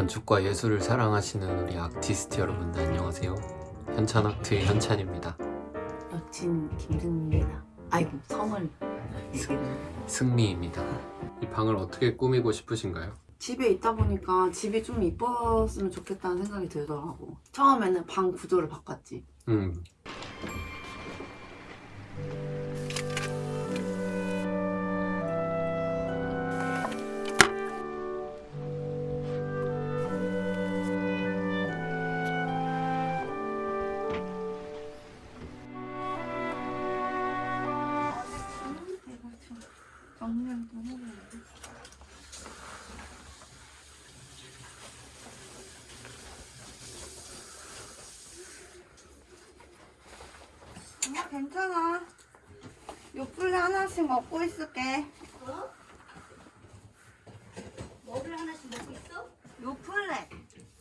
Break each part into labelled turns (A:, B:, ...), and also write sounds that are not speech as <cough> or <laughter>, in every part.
A: 건축과 예술을 사랑하시는 우리 아티스트 여러분들 안녕하세요 현찬아트의 현찬입니다
B: 여친 김승미입니다. 아이고 성을
A: 승미입니다 이 방을 어떻게 꾸미고 싶으신가요?
B: 집에 있다 보니까 집이 좀 이뻤으면 좋겠다는 생각이 들더라고. 처음에는 방 구조를 바꿨지.
A: 음
C: 괜찮아. 요플레 하나씩 먹고 있을게.
D: 뭐를 하나씩 먹고 있어?
C: 요플레.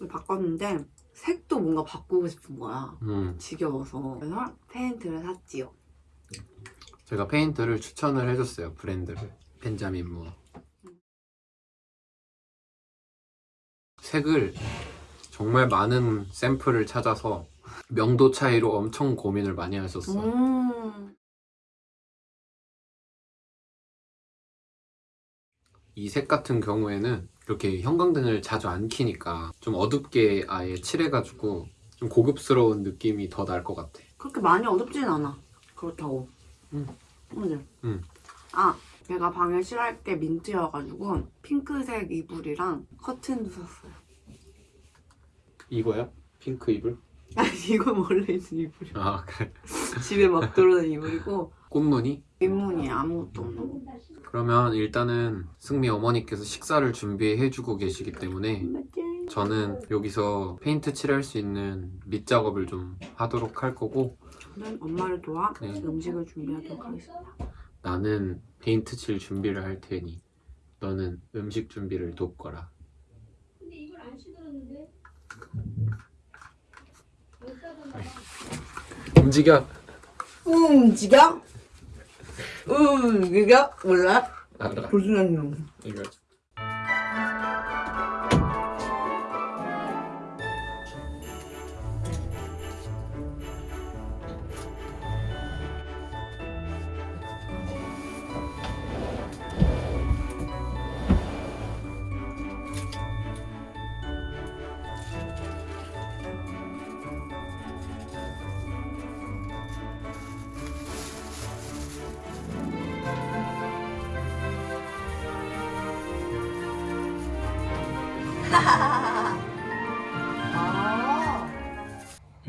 B: 바꿨는데 색도 뭔가 바꾸고 싶은 거야.
A: 음.
B: 지겨워서. 그래서 페인트를 샀지요.
A: 제가 페인트를 추천을 해줬어요 브랜드를 벤자민 무어 색을 정말 많은 샘플을 찾아서 명도 차이로 엄청 고민을 많이 하셨어
B: 음.
A: 이색 같은 경우에는 이렇게 형광등을 자주 안 켜니까 좀 어둡게 아예 칠해가지고 좀 고급스러운 느낌이 더 날 것 같아
B: 그렇게 많이 어둡진 않아. 그렇다고.
A: 응.
B: 그지?
A: 응.
B: 아, 내가 방을 칠할 게 민트여가지고 핑크색 이불이랑 커튼도 샀어요.
A: 이거야? 핑크 이불?
B: 아니, 이건 원래 있는 이불이야.
A: 아 그래
B: 집에 막 들어오는 이불이고
A: 꽃무늬?
B: 윗문이 아무것도 없는
A: 그러면 일단은 승미 어머니께서 식사를 준비해주고 계시기 때문에 저는 여기서 페인트 칠할 수 있는 밑작업을 좀 하도록 할 거고
B: 저는 엄마를 도와
A: 네.
B: 음식을 준비하도록 하겠습니다.
A: 나는 페인트 칠 준비를 할 테니 너는 음식 준비를 돕거라
D: 근데 이걸 안 시들었는데?
A: 움직여!
B: 움직여? 움직여? 몰라?
A: 알아
B: 무슨 놈?
A: 이거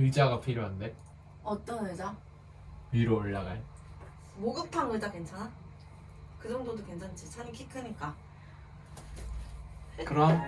A: 의자가 필요한데
B: 어떤 의자?
A: 위로 올라갈
B: 목욕탕 의자 괜찮아? 그 정도도 괜찮지. 찬이 키 크니까.
A: 그럼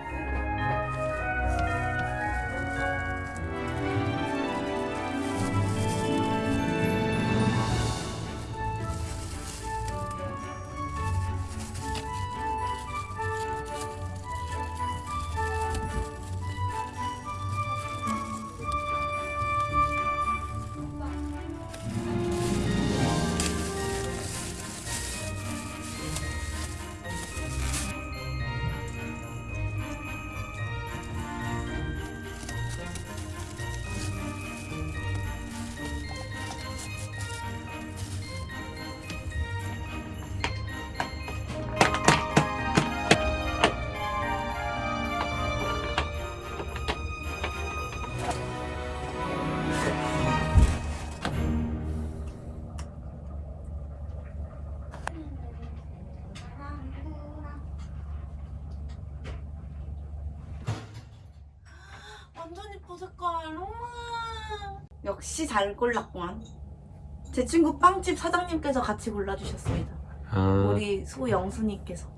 B: 역시 잘 골랐구만. 제 친구 빵집 사장님께서 같이 골라주셨습니다.
A: 아,
B: 우리 소영수님께서.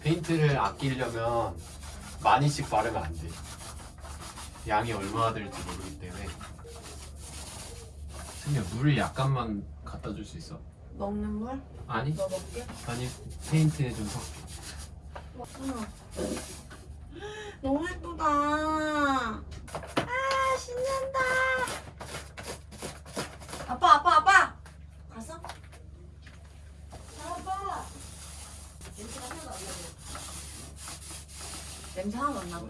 A: 페인트를 아끼려면 많이씩 바르면 안돼 양이 얼마나 될지 모르기 때문에 승미야 물 약간만 갖다 줄 수 있어?
B: 먹는 물?
A: 아니
B: 너 먹게?
A: 아니 페인트에 좀 섞여
B: 응. 너무 예쁘다. 아 신난다. 아빠 아빠 아빠. 갔어? 아빠.
D: 냄새가 하나도 안 나고.
B: 냄새 하나도 안 나봐.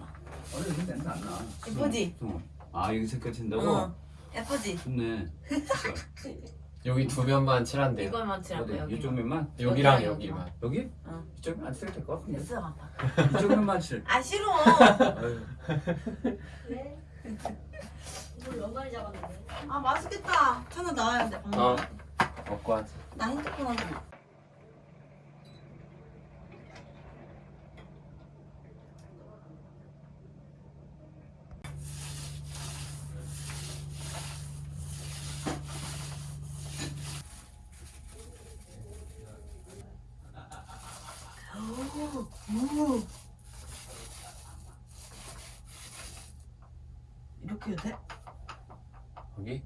E: 원래 냄새 안 나.
B: 예쁘지?
E: 어. 아 여기 색깔 튄다고?
B: 어. 예쁘지?
E: 좋네. <laughs>
A: 여기 두 면만 칠한대요.
B: 이걸만 칠하고
E: 어디
B: 여기.
E: 이쪽 면만?
A: 여기랑
B: 여기랑
A: 여기만.
E: 여기?
B: 어.
E: 이쪽은 안 칠해도 될것 같은데.
B: 됐어 아빠.
E: 이쪽 면만 칠.
B: 아 싫어. <laughs>
D: 왜? 이걸 연관이 잡았는데.
B: 아 맛있겠다. 차나 나와야 돼. 방금.
A: 어. 먹고 하지.
B: 나 핸드폰 하지 마. 오, 오. 이렇게 해도 돼?
A: 여기?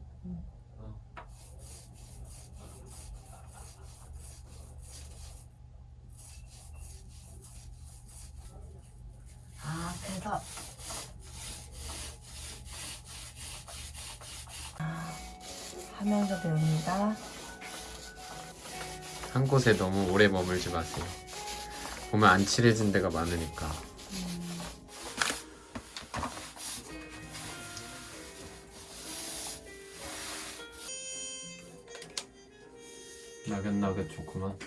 B: 아, 그래서 아, 하면서 배웁니다.
A: 한 곳에 너무 오래 머물지 마세요. 보면 안 칠해진 데가 많으니까. 나긋나긋 좋구만.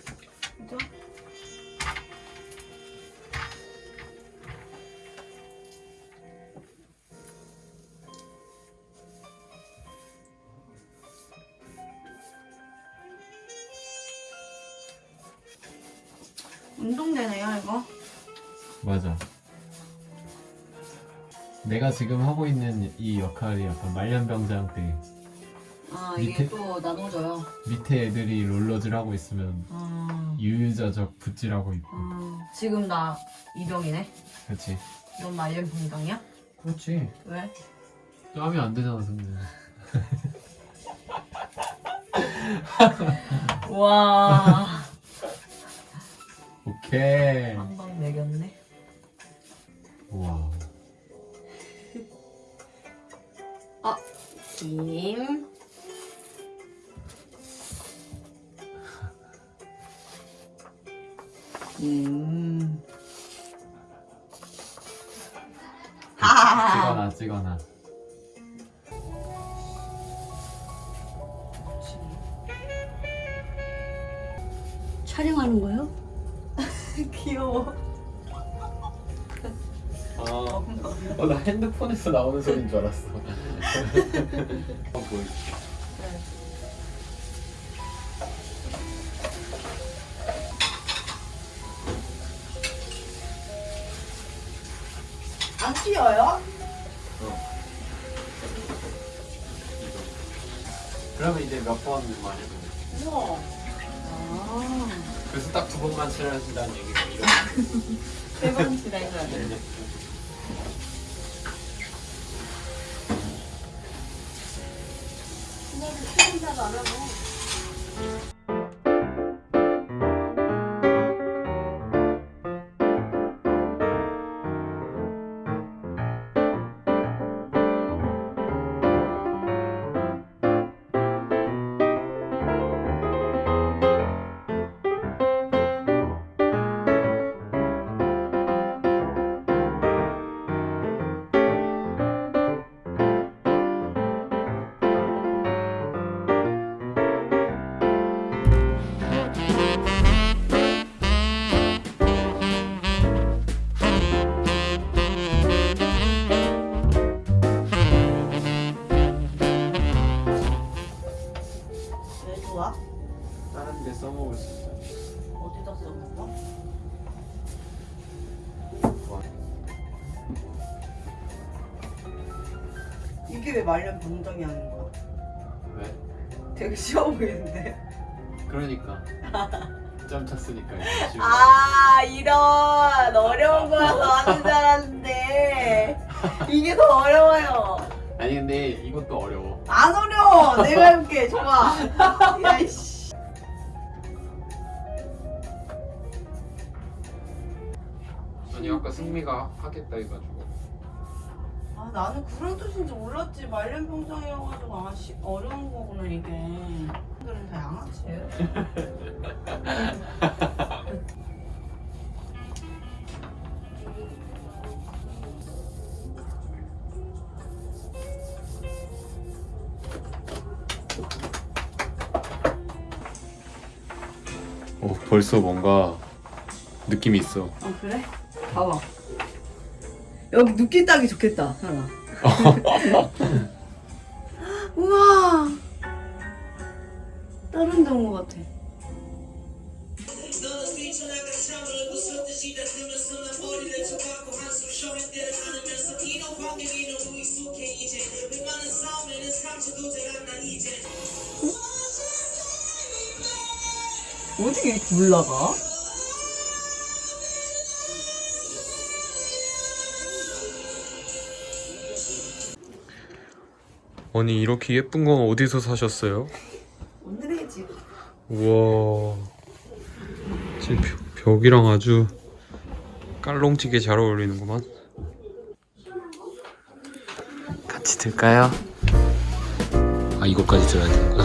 B: 운동되네요 이거.
A: 맞아. 내가 지금 하고 있는 이 역할이 약간 말년병장
B: 때아
A: 밑에-
B: 이게 또 나눠져요.
A: 밑에 애들이 롤러질 하고 있으면
B: 음,
A: 유유자적 붓질하고 있고.
B: 음, 지금 나 이병이네.
A: 그렇지.
B: 넌 말년 병장이야?
A: 그렇지.
B: 왜?
A: 하면 안 되잖아, 근데. <laughs>
B: 와,
A: 오케이.
B: 한 방 매겼네.
A: 우와.
B: 김. 김. 하하하.
A: 찍어놔, 찍어놔.
D: 촬영하는 거요? <laughs>
B: 귀여워.
A: 아, 어, 나 핸드폰에서 나오는 소리인 줄 알았어. <laughs> 어, 보여줄게.
B: 안 튀어요?
A: 그러면 이제 몇번 많이 해
B: 우와. 아.
A: 그래서 딱 두 번만 칠하신다는 얘기가 이런.
B: 세번 돼.
D: 그냥 책임자도 안 하고.
B: 왜 좋아?
A: 다른 데 써먹을 수 있어.
B: 어디다 써먹어? 이게 왜 말년 병장이 하는 거야?
A: 왜?
B: 되게 쉬워 보이는데.
A: 그러니까. 점 찼으니까 거.
B: 아 이런 어려운 거라서 하는 줄 알았는데 <laughs> 이게 더 어려워요.
A: 아니 근데 이것도 어려워.
B: 안 어려 워. 내가 해볼게. 좋아. 야이씨.
A: 아니 아까 승미가 하겠다 해가지고.
B: 아 나는 그런 뜻인지 몰랐지. 말년 병장이어가지고 아 씨, 어려운 거구나 이게. 사람들은 다 양아치예요. <laughs>
A: 벌써 뭔가 느낌이 있어.
B: 아 그래? 봐봐. 여기 느낌 따기 좋겠다. 하나. <laughs> 우와. 다른 것 같아. 어떻게 이렇게 올라가?
A: 아니 이렇게 예쁜 건 어디서 사셨어요?
B: 오늘의 집.
A: 우와 지금 벽- 벽이랑 아주 깔롱지게 잘 어울리는구만 같이 들까요? 아 이거까지 들어야 되는구나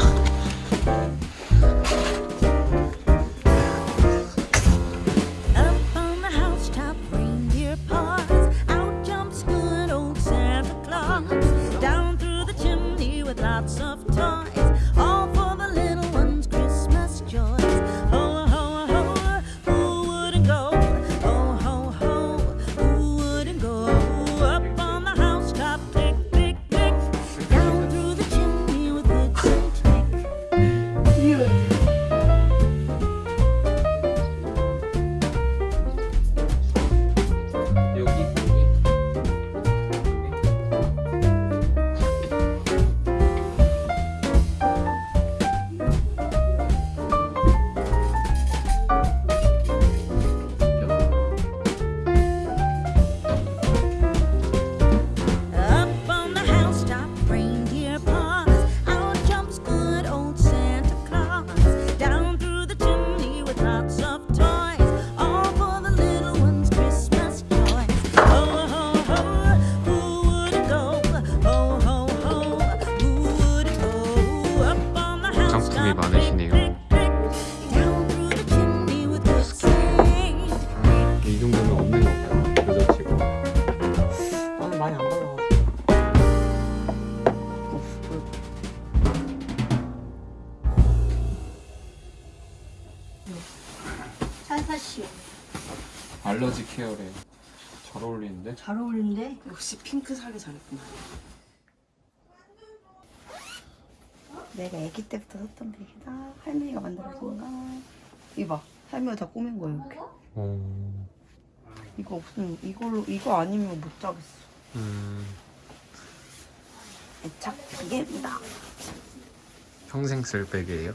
C: 사시오.
A: 알러지 케어래 잘 어울리는데?
C: 잘 어울린데?
B: 역시 핑크 사기 잘했구나. 내가 아기 때부터 썼던 베개다. 할머니가 만들어준 거. 이봐. 할머니가 다 꾸민 거야 이렇게.
A: 어...
B: 이거 없으면 이걸로 이거 아니면 못 자겠어.
A: 음...
B: 애착 베개입니다.
A: 평생 쓸 백이에요?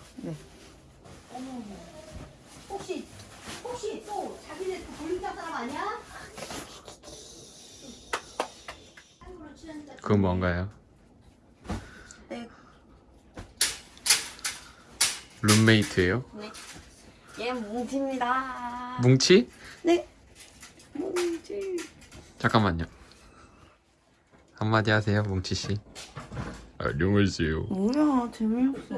C: 혹시 혹시 또 사람 아니야?
A: 그건 뭔가요?
B: 네.
A: 룸메이트예요?
B: 얘 뭉치입니다.
A: 뭉치?
B: 네. 뭉치.
A: 잠깐만요 한마디 하세요 뭉치 씨 안녕하세요
B: 뭐야 재미없어.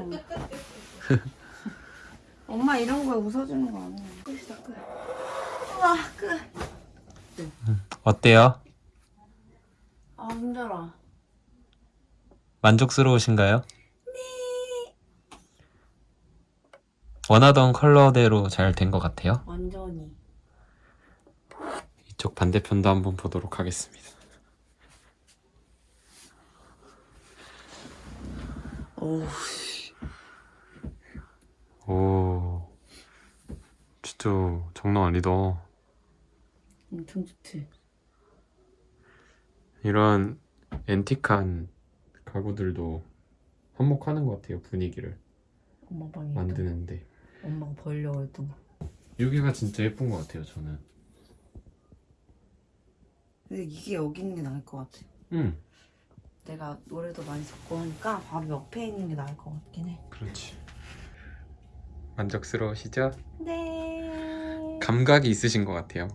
B: <laughs> 엄마 이런 거에 웃어주는 거 아니야. 끝이다 끝. 우와 끝.
A: 어때요?
B: 아 힘들어.
A: 만족스러우신가요? 네 원하던 컬러대로 잘 된 것 같아요
B: 완전히.
A: 이쪽 반대편도 한번 보도록 하겠습니다
B: 오.
A: 오 진짜 장난 아니다
B: 엄청 좋지.
A: 이런 앤틱한 가구들도 한몫하는 것 같아요 분위기를
B: 엄마 방에
A: 만드는데
B: 엄마가 벌려고 했던 거.
A: 여기가 진짜 예쁜 것 같아요 저는
B: 근데 이게 여기 있는 게 나을 것 같아.
A: 응
B: 내가 노래도 많이 듣고 하니까 바로 옆에 있는 게 나을 것 같긴 해.
A: 그렇지 만족스러우시죠?
B: 네.
A: 감각이 있으신 것 같아요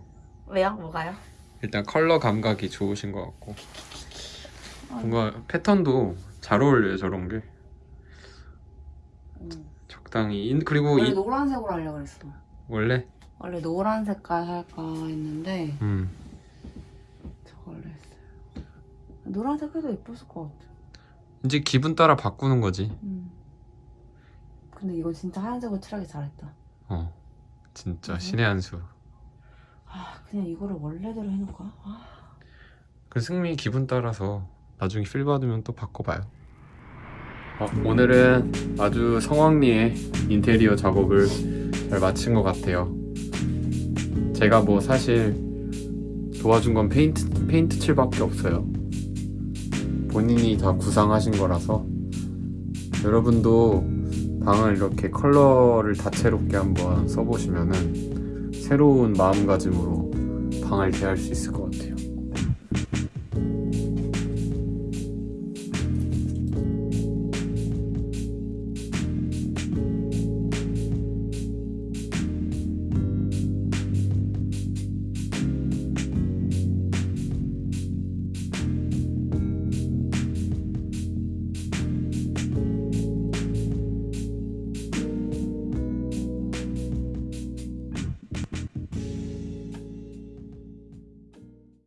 B: 왜요? 뭐가요?
A: 일단 컬러 감각이 좋으신 것 같고 뭔가 패턴도 잘 어울려요 저런 게
B: 음.
A: 적당히 인- 그리고
B: 원래
A: 이
B: 노란색으로 하려고 그랬어.
A: 원래
B: 원래 노란 색깔 할까 했는데
A: 음
B: 저걸로 했어요. 노란 색깔도 예뻤을 것 같아.
A: 이제 기분 따라 바꾸는 거지
B: 음. 근데 이거 진짜 하얀색으로 칠하기 잘했다.
A: 어 진짜 신의 한 수.
C: 아 그냥 이거를 원래대로 해놓을까? 아,
A: 그 승미 기분 따라서 나중에 feel 받으면 또 바꿔봐요. 어, 오늘은 아주 성황리에 인테리어 작업을 잘 마친 것 같아요. 제가 뭐 사실 도와준 건 페인트, 페인트 칠밖에 없어요. 본인이 다 구상하신 거라서 여러분도 방을 이렇게 컬러를 다채롭게 한번 써보시면은 새로운 마음가짐으로 방을 대할 수 있을 것 같아요.